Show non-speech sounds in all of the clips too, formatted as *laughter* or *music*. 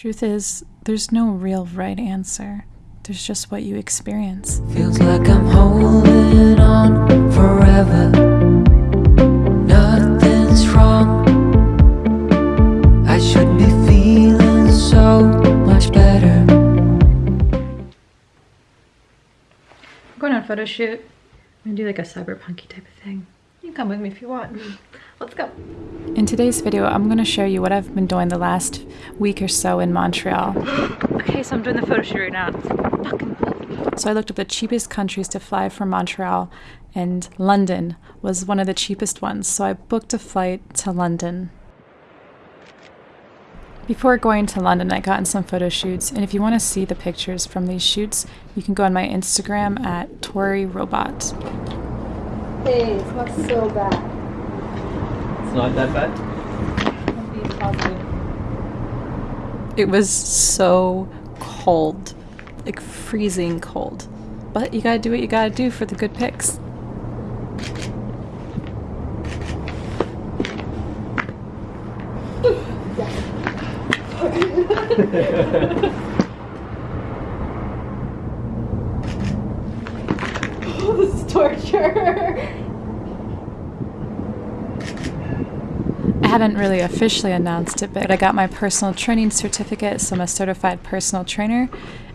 Truth is, there's no real right answer. There's just what you experience. Feels like I'm holding on forever. Nothing's wrong. I should be feeling so much better. I'm going on a photo shoot. I'm gonna do like a cyberpunky type of thing. You can come with me if you want. Let's go. In today's video, I'm going to show you what I've been doing the last week or so in Montreal. *gasps* okay, so I'm doing the photo shoot right now. It's fucking cold. So I looked up the cheapest countries to fly from Montreal, and London was one of the cheapest ones. So I booked a flight to London. Before going to London, I got in some photo shoots, and if you want to see the pictures from these shoots, you can go on my Instagram at Tori Robot. Hey, it smells so bad. It's not that bad. It was so cold, like freezing cold. But you gotta do what you gotta do for the good pics. *laughs* *laughs* *laughs* Oh, this is torture. I haven't really officially announced it, but I got my personal training certificate, so I'm a certified personal trainer,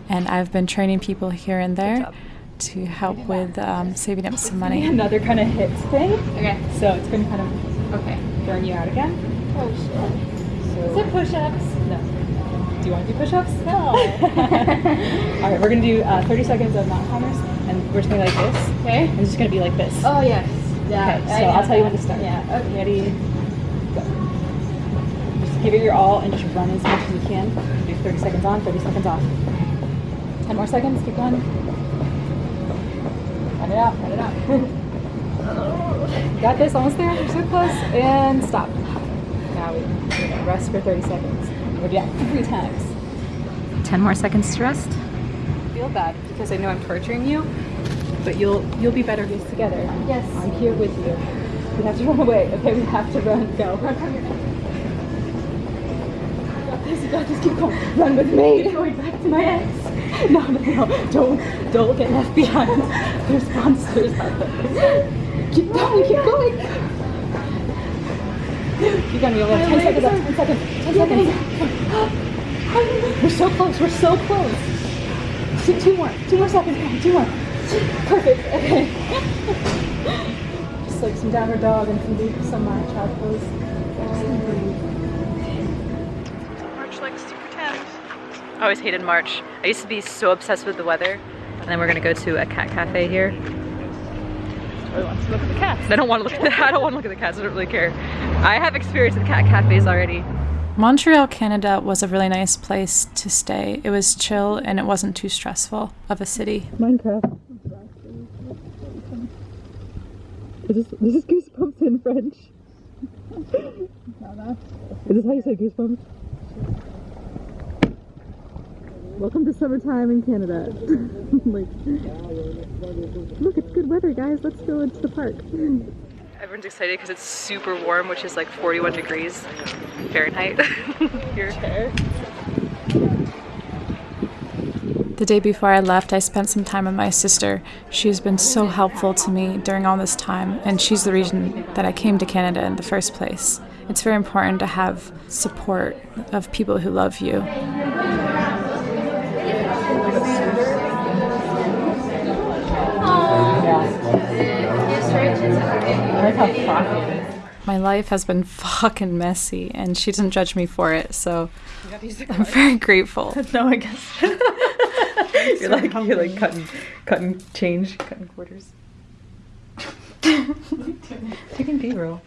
and I've been training people here and there to help with um, saving up some money. *laughs* Another kind of hit thing. Okay. So it's going to kind of Okay. burn you out again. Oh shit. So Is it push-ups? no. Do you want to do push-ups? No. *laughs* All right, we're going to do uh, 30 seconds of mountain climbers, we're just going to like this. okay. And it's just going to be like this. Oh yes. Yeah. Okay, so I'll tell you when to start. Yeah. Okay. Ready? Go. Just give it your all and just run as much as you can. Do 30 seconds on, 30 seconds off. 10 more seconds, keep going. Cut it out, cut it out. *laughs* Got this, almost there, you're so close. And stop. Now we rest for 30 seconds. We'll do that three times. 10 more seconds to rest. Feel bad because I know I'm torturing you, but you'll you'll be better days together. Yes. I'm here with you. We have to run away. Okay, we have to run. Go. Run, run, run. You got this. You got this. Keep going. Run with me. Keep going back to my ex. No, no, no. Don't, don't get left behind. There's monsters out there. Keep going. Keep going. Keep going. You have 10 seconds left. 10 seconds. 10 seconds. We're so close. We're so close. Two more. Two more seconds. Two more. Perfect. Okay. *laughs* Just like some downward dog and some deep, some uh, child pose. March likes to tense. I always hated March. I used to be so obsessed with the weather. And then we're gonna go to a cat cafe here. I want to look at the cats. I don't want to look at the I don't want to look at the cats. I don't really care. I have experience with cat cafes already. Montreal, Canada was a really nice place to stay. It was chill and it wasn't too stressful of a city. Minecraft. This is, this is goosebumps in French. Is this how you say goosebumps? Welcome to summertime in Canada. *laughs* like, look, it's good weather, guys. Let's go into the park. Everyone's excited because it's super warm, which is like 41 degrees Fahrenheit *laughs* here. The day before I left, I spent some time with my sister. She's been so helpful to me during all this time, and she's the reason that I came to Canada in the first place. It's very important to have support of people who love you. I like how frothy it is. My life has been *laughs* fucking messy, and she doesn't judge me for it, so I'm very grateful. *laughs* No, I guess. *laughs* *laughs* you're like you're like cutting cutting change, cutting quarters. *laughs* Taking B roll.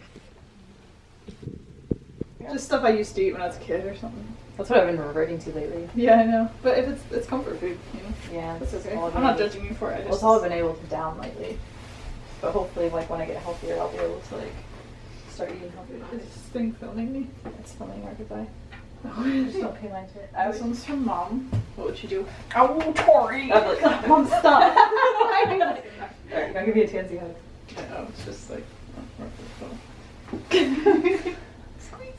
Just stuff I used to eat when I was a kid or something. That's what I've been reverting to lately. Yeah, I know. But if it's it's comfort food, you know, Yeah, that's okay. all I've I'm been not able- judging you for it. I Well, it's all I've been able to down lately. But hopefully, like when I get healthier, I'll be able to like start eating healthier. Is this thing filming me? It's filming our goodbye. Oh, Just don't pay mind to it. I This was one's from mom. What would she do? Oh, Tori! I'm *laughs* like, Mom, stop! *laughs* *laughs* Alright, I'll give you a tansy hug. Oh, it's just like. Squeeze.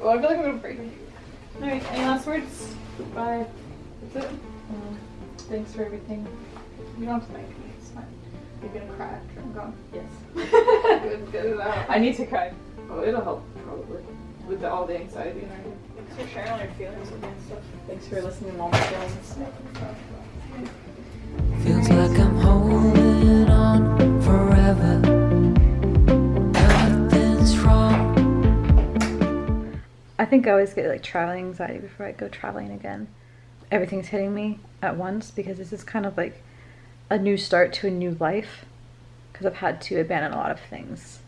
Oh, I feel like I'm gonna break you. Alright, any last words? Bye. That's it? Um, thanks for everything. You don't have to thank me. It's fine. You're gonna cry after I'm gone. Yes. Good, get it out. I need to cry. Oh, it'll help probably with the, all the anxiety and everything. Thanks for sharing all your feelings with me and stuff. Thanks for listening to all my feelings. Feels like I'm holding on forever. Nothing's wrong. I think I always get like traveling anxiety before I go traveling again. Everything's hitting me at once because this is kind of like a new start to a new life because I've had to abandon a lot of things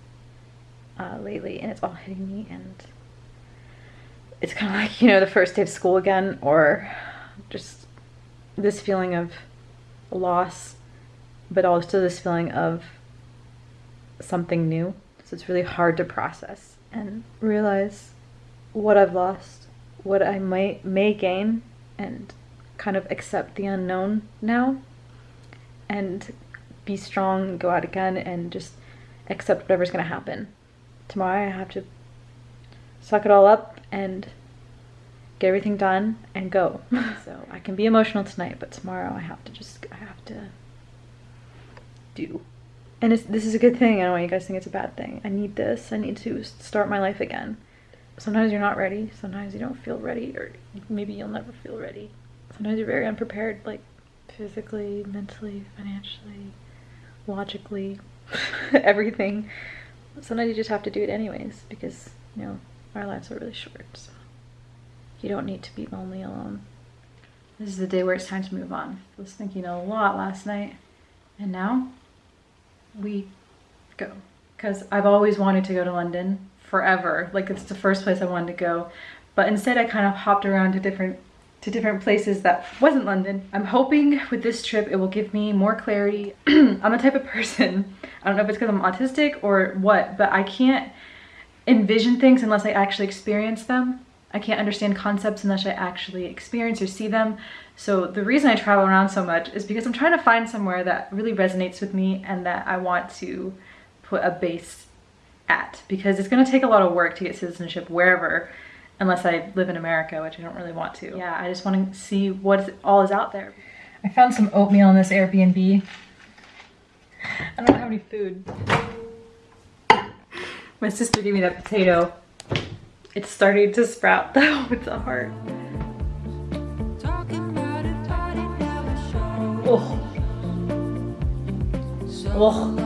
uh, lately and it's all hitting me and it's kind of like, you know, the first day of school again or just this feeling of loss, but also this feeling of something new. So it's really hard to process and realize what I've lost, what I might may gain, and kind of accept the unknown now and be strong, go out again, and just accept whatever's gonna happen. Tomorrow I have to suck it all up and get everything done and go. *laughs* so I can be emotional tonight, but tomorrow I have to just I have to do. And this is a good thing. I don't want you guys to think it's a bad thing. I need this. I need to start my life again. Sometimes you're not ready. Sometimes you don't feel ready, or maybe you'll never feel ready. Sometimes you're very unprepared, like physically, mentally, financially, logically, *laughs* everything. Sometimes you just have to do it anyways because, you know, our lives are really short. So you don't need to be lonely alone. This is the day where it's time to move on. I was thinking a lot last night, and now we go. Because I've always wanted to go to London forever. Like it's the first place I wanted to go. But instead I kind of hopped around to different to different places that wasn't London. I'm hoping with this trip it will give me more clarity. *clears throat* I'm the type of person, I don't know if it's because I'm autistic or what, but I can't envision things unless I actually experience them. I can't understand concepts unless I actually experience or see them. So the reason I travel around so much is because I'm trying to find somewhere that really resonates with me and that I want to put a base at because it's going to take a lot of work to get citizenship wherever unless I live in America, which I don't really want to. Yeah, I just want to see what all is out there. I found some oatmeal in this Airbnb. I don't have any food. My sister gave me that potato. It's starting to sprout *laughs* though. It's a heart. Talking about it, but it never shows. Oh. Oh. long,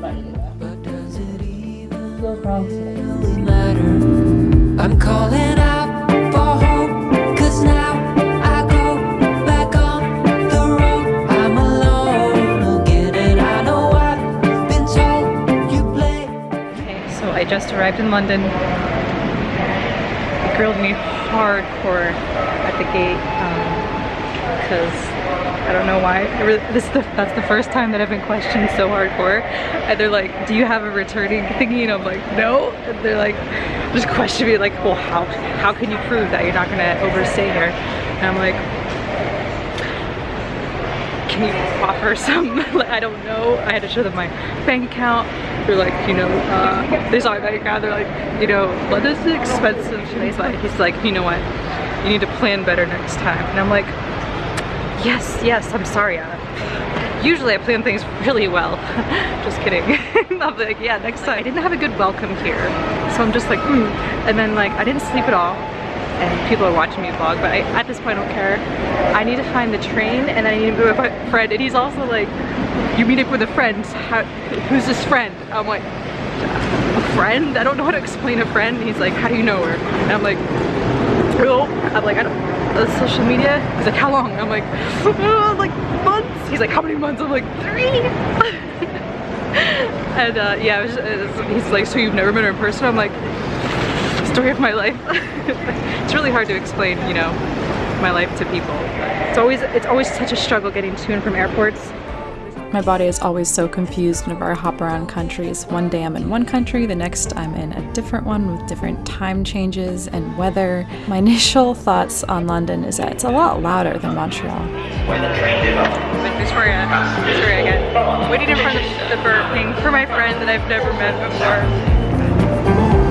but arrived in London. Grilled me hardcore at the gate um, because I don't know why. This is the, that's the first time that I've been questioned so hardcore. And they're like, "Do you have a returning thingy?" And I'm like, "No." And they're like, just question me like, "Well, how how can you prove that you're not gonna overstay here?" And I'm like, can you offer *laughs* some, like, I don't know. I had to show them my bank account. They're like, you know, uh, they saw my bank account. They're like, you know, London's an expensive place. But he's like, you know what? You need to plan better next time. And I'm like, yes, yes, I'm sorry. Uh, usually I plan things really well. *laughs* just kidding. *laughs* I'm like, yeah, next time. I didn't have a good welcome here. So I'm just like, hmm. And then like, I didn't sleep at all and people are watching me vlog, but I, at this point I don't care. I need to find the train and I need to go with my friend and he's also like, you meet up with a friend, how, who's this friend? I'm like, a friend? I don't know how to explain a friend. And he's like, how do you know her? And I'm like, oh, I'm like, I don't, social media? He's like, how long? I'm like, "Uh, *laughs* like months. He's like, how many months? I'm like, three. *laughs* and uh, yeah, it was, it was- he's like, so you've never met her in person? I'm like, story of my life. *laughs* it's really hard to explain, you know, my life to people. It's always it's always such a struggle getting to and from airports. My body is always so confused whenever I hop around countries. One day I'm in one country, the next I'm in a different one with different time changes and weather. My *laughs* initial thoughts on London is that it's a lot louder than Montreal. Victoria, Victoria again. Waiting in front of the Burger King for my friend that I've never met before.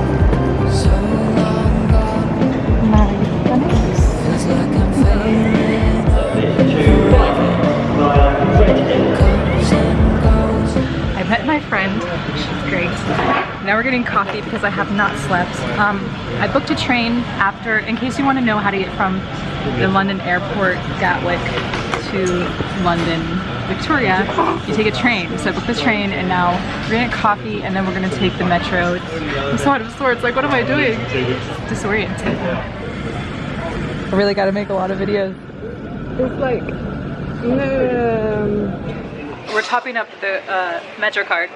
I met my friend, she's great. Now we're getting coffee because I have not slept. Um, I booked a train after, in case you want to know how to get from the London airport, Gatwick, to London, Victoria, you take a train. So I booked the train and now we're gonna get coffee and then we're gonna take the metro. I'm so out of sorts, like what am I doing? Disoriented. I really gotta make a lot of videos. It's like, um, We're topping up the uh, Metro card,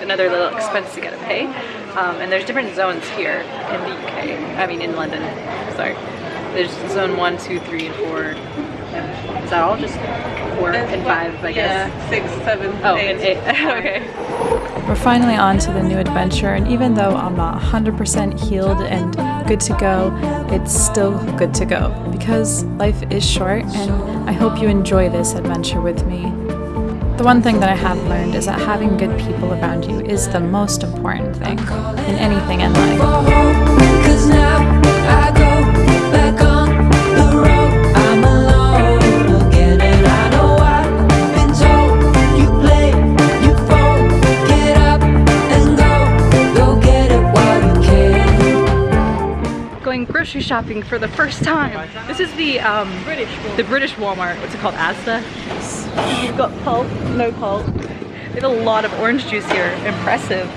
another little expense to get to pay. Um, and there's different zones here in the UK. I mean, in London. Sorry. There's zone one, two, three, and four. Is that all? Just four and five, I guess. six, seven, Oh, and eight. *laughs* okay. We're finally on to the new adventure, and even though I'm not 100% healed and good to go, it's still good to go because life is short, and I hope you enjoy this adventure with me. The one thing that I have learned is that having good people around you is the most important thing in anything in life. Grocery shopping for the first time. This is the um, British the British Walmart. What's it called? Asda. We've got pulp, no pulp. They have a lot of orange juice here. Impressive.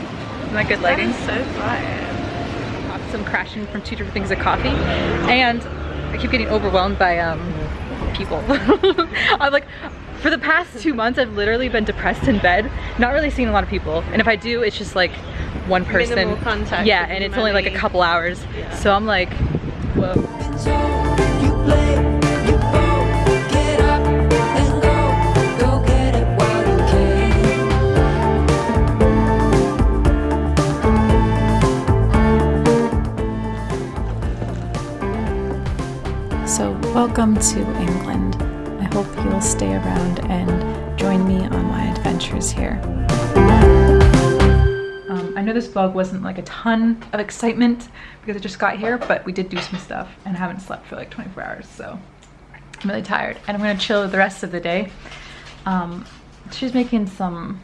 Isn't that good lighting? so fire. some crashing from two different things of coffee and I keep getting overwhelmed by um people *laughs* I'm like for the past two months I've literally been depressed in bed not really seeing a lot of people and if I do it's just like one person Minimal contact yeah and it's only like a couple hours so I'm like So, welcome to England. I hope you'll stay around and join me on my adventures here. I know this vlog wasn't like a ton of excitement because I just got here but we did do some stuff and I haven't slept for like 24 hours so I'm really tired and I'm gonna chill the rest of the day um, she's making some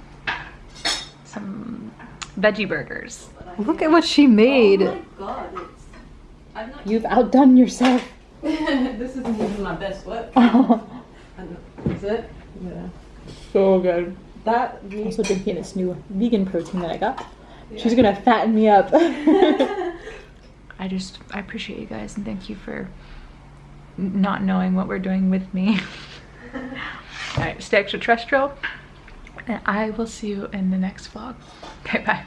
some veggie burgers look at what she made Oh god, it's. I'm not. you've outdone yourself *laughs* this isn't even my best work. *laughs* Is it? Yeah. so good That meat also drinking this new vegan protein that I got she's gonna fatten me up. *laughs* I just I appreciate you guys and thank you for not knowing what we're doing with me. *laughs* All right stay extraterrestrial and I will see you in the next vlog. Okay bye